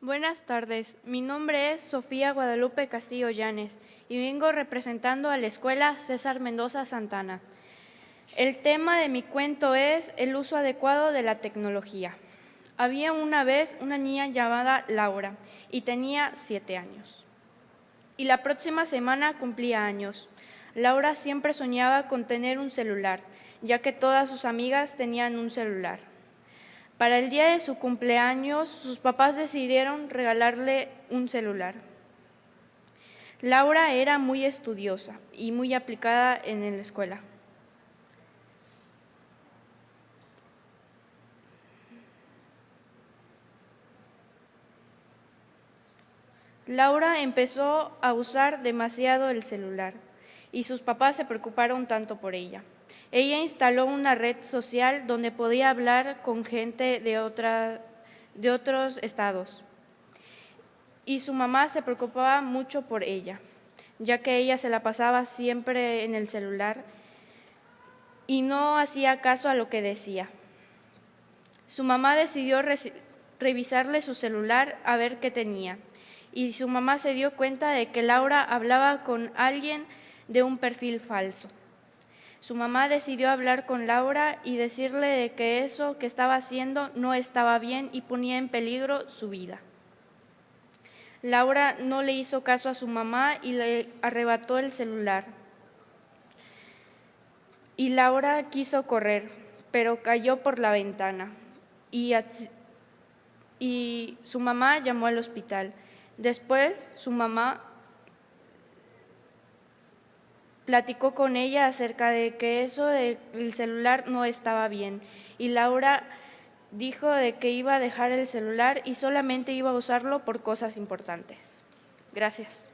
Buenas tardes, mi nombre es Sofía Guadalupe Castillo Llanes y vengo representando a la Escuela César Mendoza Santana. El tema de mi cuento es el uso adecuado de la tecnología. Había una vez una niña llamada Laura y tenía siete años. Y la próxima semana cumplía años. Laura siempre soñaba con tener un celular, ya que todas sus amigas tenían un celular. Para el día de su cumpleaños, sus papás decidieron regalarle un celular. Laura era muy estudiosa y muy aplicada en la escuela. Laura empezó a usar demasiado el celular y sus papás se preocuparon tanto por ella. Ella instaló una red social donde podía hablar con gente de, otros estados. Y su mamá se preocupaba mucho por ella, ya que ella se la pasaba siempre en el celular y no hacía caso a lo que decía. Su mamá decidió revisarle su celular a ver qué tenía y su mamá se dio cuenta de que Laura hablaba con alguien de un perfil falso. Su mamá decidió hablar con Laura y decirle de que eso que estaba haciendo no estaba bien y ponía en peligro su vida. Laura no le hizo caso a su mamá y le arrebató el celular. Y Laura quiso correr, pero cayó por la ventana y, y su mamá llamó al hospital. Después su mamá platicó con ella acerca de que eso del celular no estaba bien y Laura dijo de que iba a dejar el celular y solamente iba a usarlo por cosas importantes. Gracias.